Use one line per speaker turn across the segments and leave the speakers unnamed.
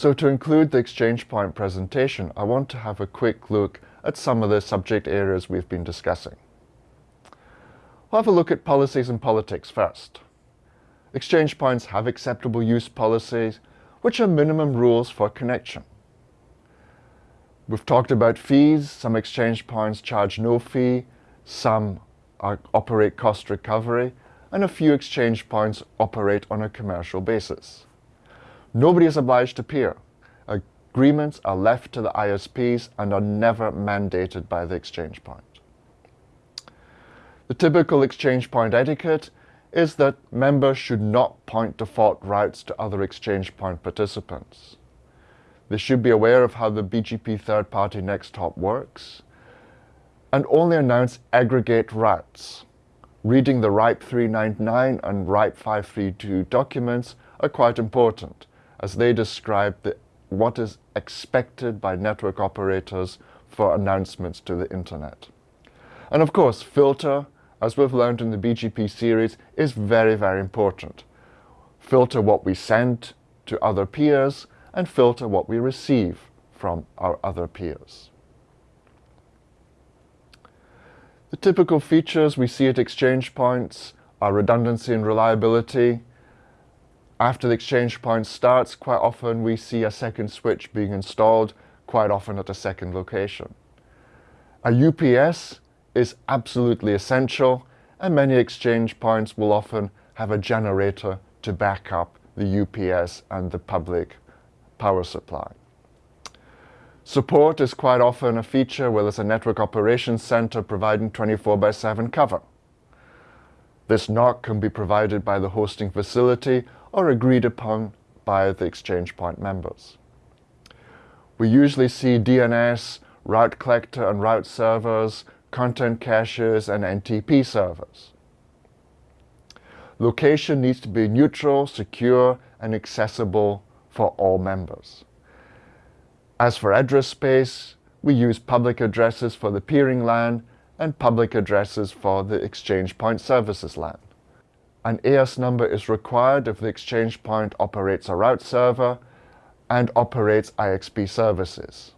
So to include the Exchange Point presentation, I want to have a quick look at some of the subject areas we've been discussing. We'll have a look at policies and politics first. Exchange points have acceptable use policies, which are minimum rules for connection. We've talked about fees. Some exchange points charge no fee, some are, operate cost recovery, and a few exchange points operate on a commercial basis. Nobody is obliged to peer. Agreements are left to the ISPs and are never mandated by the exchange point. The typical exchange point etiquette is that members should not point default routes to other exchange point participants. They should be aware of how the BGP third-party next hop works and only announce aggregate routes. Reading the RIPE 399 and RIPE 532 documents are quite important as they describe the, what is expected by network operators for announcements to the internet. And of course, filter, as we've learned in the BGP series, is very, very important. Filter what we send to other peers and filter what we receive from our other peers. The typical features we see at exchange points are redundancy and reliability. After the exchange point starts, quite often we see a second switch being installed, quite often at a second location. A UPS is absolutely essential and many exchange points will often have a generator to back up the UPS and the public power supply. Support is quite often a feature where there's a network operations center providing 24 by 7 cover. This NOC can be provided by the hosting facility or agreed upon by the exchange point members. We usually see DNS, route collector and route servers, content caches and NTP servers. Location needs to be neutral, secure and accessible for all members. As for address space, we use public addresses for the peering LAN and public addresses for the exchange point services LAN. An AS number is required if the exchange point operates a route server and operates IXP services.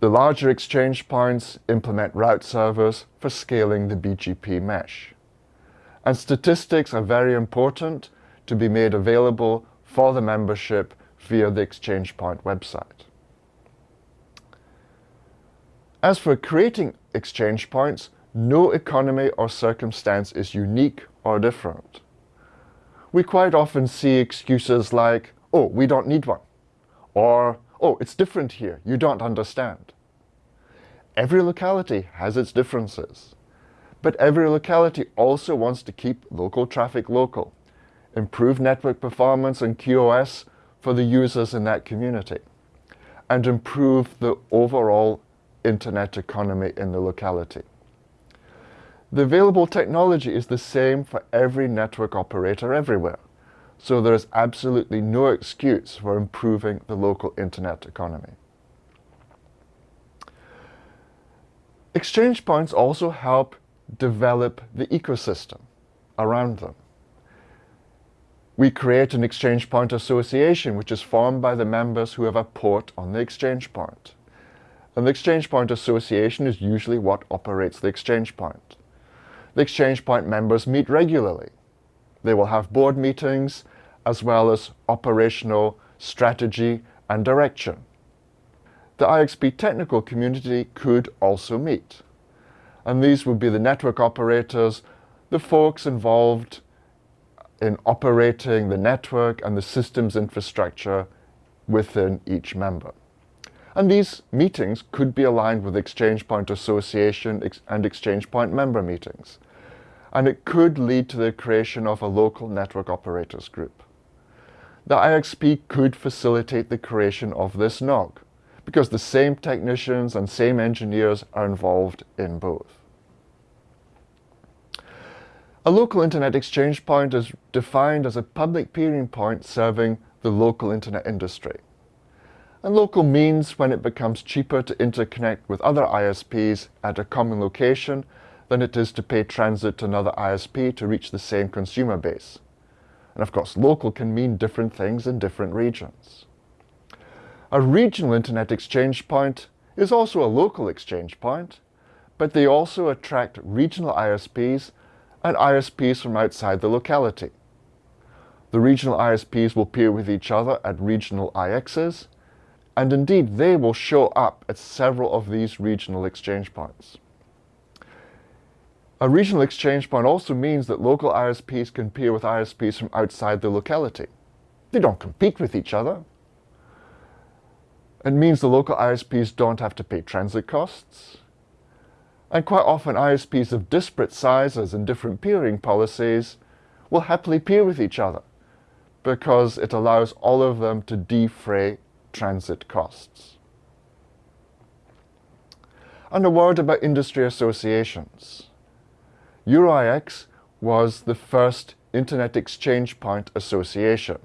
The larger exchange points implement route servers for scaling the BGP mesh. And statistics are very important to be made available for the membership via the Exchange Point website. As for creating exchange points, no economy or circumstance is unique or different. We quite often see excuses like, oh, we don't need one, or oh, it's different here, you don't understand. Every locality has its differences, but every locality also wants to keep local traffic local, improve network performance and QoS for the users in that community, and improve the overall internet economy in the locality. The available technology is the same for every network operator everywhere, so there is absolutely no excuse for improving the local internet economy. Exchange points also help develop the ecosystem around them. We create an exchange point association which is formed by the members who have a port on the exchange point. And the exchange point association is usually what operates the exchange point. The exchange point members meet regularly. They will have board meetings as well as operational strategy and direction. The IXP technical community could also meet. And these would be the network operators, the folks involved in operating the network and the systems infrastructure within each member. And these meetings could be aligned with Exchange Point Association and Exchange Point member meetings. And it could lead to the creation of a local network operators group. The IXP could facilitate the creation of this NOG because the same technicians and same engineers are involved in both. A local internet exchange point is defined as a public peering point serving the local internet industry. And local means when it becomes cheaper to interconnect with other ISPs at a common location than it is to pay transit to another ISP to reach the same consumer base. And of course, local can mean different things in different regions. A regional Internet exchange point is also a local exchange point, but they also attract regional ISPs and ISPs from outside the locality. The regional ISPs will peer with each other at regional IXs, and indeed they will show up at several of these regional exchange points. A regional exchange point also means that local ISPs can peer with ISPs from outside the locality. They don't compete with each other. It means the local ISPs don't have to pay transit costs. And quite often ISPs of disparate sizes and different peering policies will happily peer with each other because it allows all of them to defray transit costs. And a word about industry associations. EuroIX was the first Internet Exchange Point Association,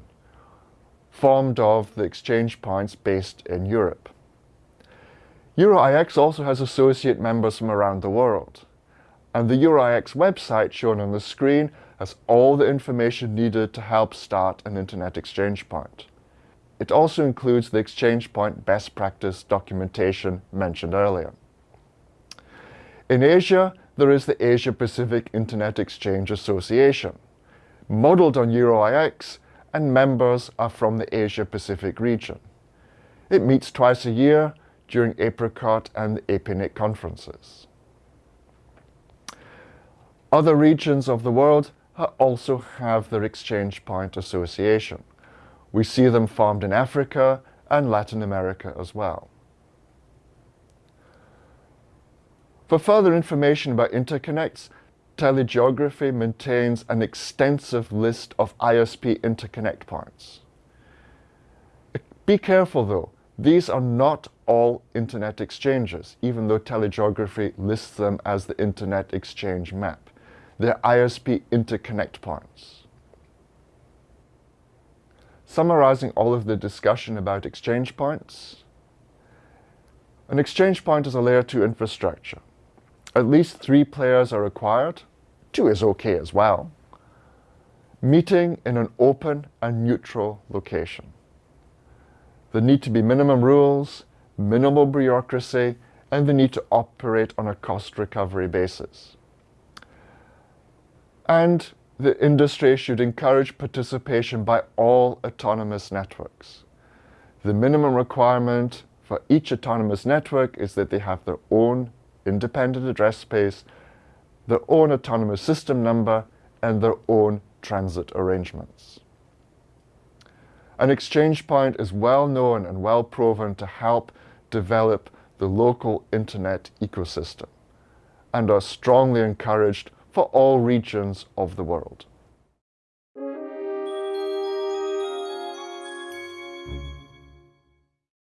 formed of the exchange points based in Europe. EuroIX also has associate members from around the world. And the EuroIX website shown on the screen has all the information needed to help start an Internet exchange point. It also includes the exchange point best practice documentation mentioned earlier. In Asia, there is the Asia Pacific Internet Exchange Association, modeled on EuroIX, and members are from the Asia Pacific region. It meets twice a year during APRICOT and the conferences. Other regions of the world also have their exchange point association. We see them formed in Africa and Latin America as well. For further information about interconnects, telegeography maintains an extensive list of ISP interconnect points. Be careful though, these are not all Internet exchanges, even though telegeography lists them as the Internet exchange map. They're ISP interconnect points. Summarizing all of the discussion about exchange points, an exchange point is a layer 2 infrastructure. At least three players are required. Two is okay as well. Meeting in an open and neutral location. There need to be minimum rules, minimal bureaucracy, and the need to operate on a cost recovery basis. And the industry should encourage participation by all autonomous networks. The minimum requirement for each autonomous network is that they have their own independent address space, their own autonomous system number, and their own transit arrangements. An exchange point is well known and well proven to help develop the local internet ecosystem and are strongly encouraged for all regions of the world.